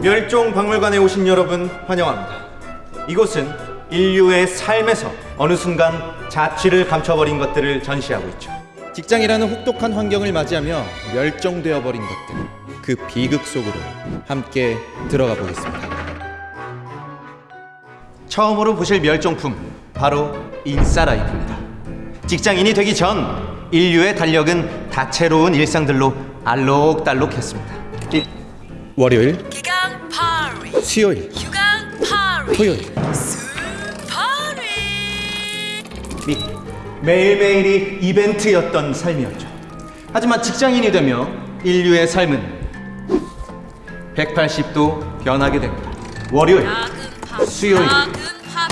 멸종박물관에 오신 여러분 환영합니다. 이곳은 인류의 삶에서 어느 순간 자취를 감춰버린 것들을 전시하고 있죠. 직장이라는 혹독한 환경을 맞이하며 멸종되어 버린 것들 그 비극 속으로 함께 들어가 보겠습니다. 처음으로 보실 멸종품 바로 인싸라이프입니다. 직장인이 되기 전 인류의 달력은 다채로운 일상들로 알록달록했습니다. 이- 월요일, 수요일, 휴강 파리 토요일 스파리 미- 매일매일이 이벤트였던 삶이었죠. 하지만 직장인이 되며 인류의 삶은 180도 변하게 됩니다. 월요일, 야근 수요일, 야근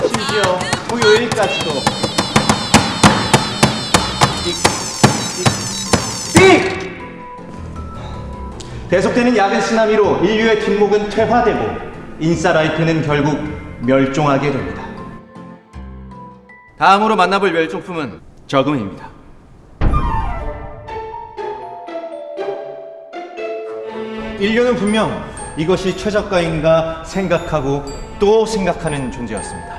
심지어 야근 토요일까지도 삑! 삑! 계속되는 야근 쓰나미로 인류의 뒷목은 퇴화되고 인싸라이프는 결국 멸종하게 됩니다. 다음으로 만나볼 멸종품은 저금입니다. 인류는 분명 이것이 최저가인가 생각하고 또 생각하는 존재였습니다.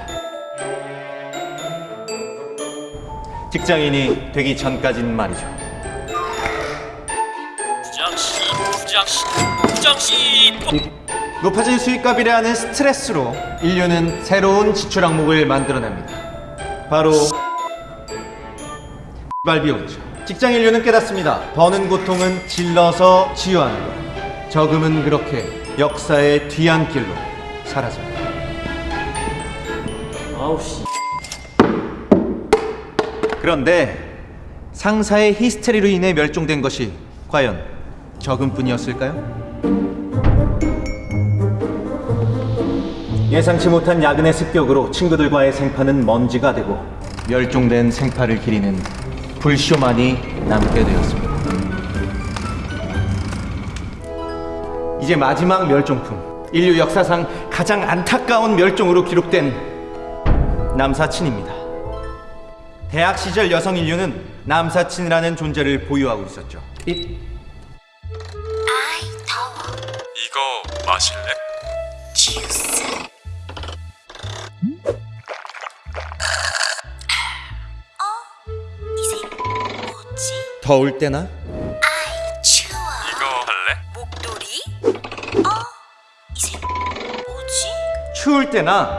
직장인이 되기 전까진 말이죠. 부장씨 부장씨 부장씨 높아진 수익값이라 하는 스트레스로 인류는 새로운 지출 항목을 만들어냅니다. 바로 발비용이죠. 직장 인류는 깨닫습니다. 버는 고통은 질러서 치유하는 것. 저금은 그렇게 역사의 뒤안길로 사라집니다. 아우씨 그런데 상사의 히스테리로 인해 멸종된 것이 과연 저금뿐이었을까요? 예상치 못한 야근의 습격으로 친구들과의 생파는 먼지가 되고 멸종된 생파를 기리는 불쇼만이 남게 되었습니다. 이제 마지막 멸종품 인류 역사상 가장 안타까운 멸종으로 기록된 남사친입니다. 대학 시절 여성 인류는 남사친이라는 존재를 보유하고 있었죠. 이- 아이 더워 이거 마실래? 주스 더울 때나 아이 추워 이거 할래? 목도리? 어? 이색 뭐지? 추울 때나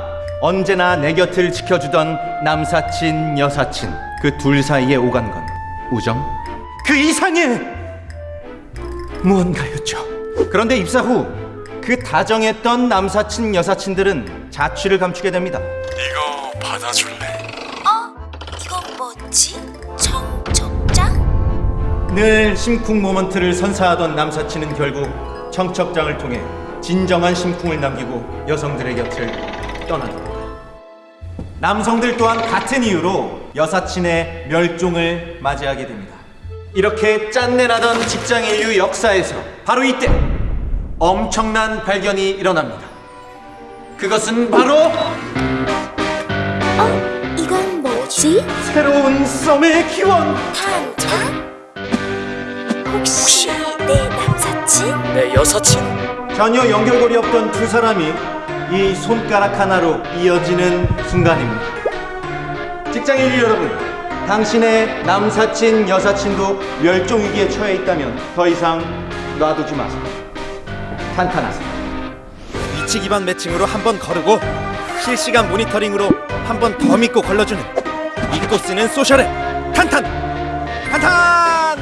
언제나 내 곁을 지켜주던 남사친, 여사친 그 둘 사이에 오간 건 우정? 그 이상의 무언가였죠. 그런데 입사 후 그 다정했던 남사친, 여사친들은 자취를 감추게 됩니다. 이거 받아줄래? 어? 이건 뭐지? 청첩장? 늘 심쿵 모먼트를 선사하던 남사친은 결국 청첩장을 통해 진정한 심쿵을 남기고 여성들의 곁을 떠납니다. 남성들 또한 같은 이유로 여사친의 멸종을 맞이하게 됩니다. 이렇게 짠내나던 직장 인류 역사에서 바로 이때 엄청난 발견이 일어납니다. 그것은 바로 어? 이건 뭐지? 새로운 썸의 기원! 탄탄? 혹시 내 남사친? 내 여사친 전혀 연결고리 없던 두 사람이 이 손가락 하나로 이어지는 순간입니다. 직장인 여러분, 당신의 남사친, 여사친도 멸종 위기에 처해 있다면 더 이상 놔두지 마세요. 탄탄하세요. 위치 기반 매칭으로 한 번 거르고 실시간 모니터링으로 한 번 더 믿고 걸러주는 믿고 쓰는 소셜의 탄탄 탄탄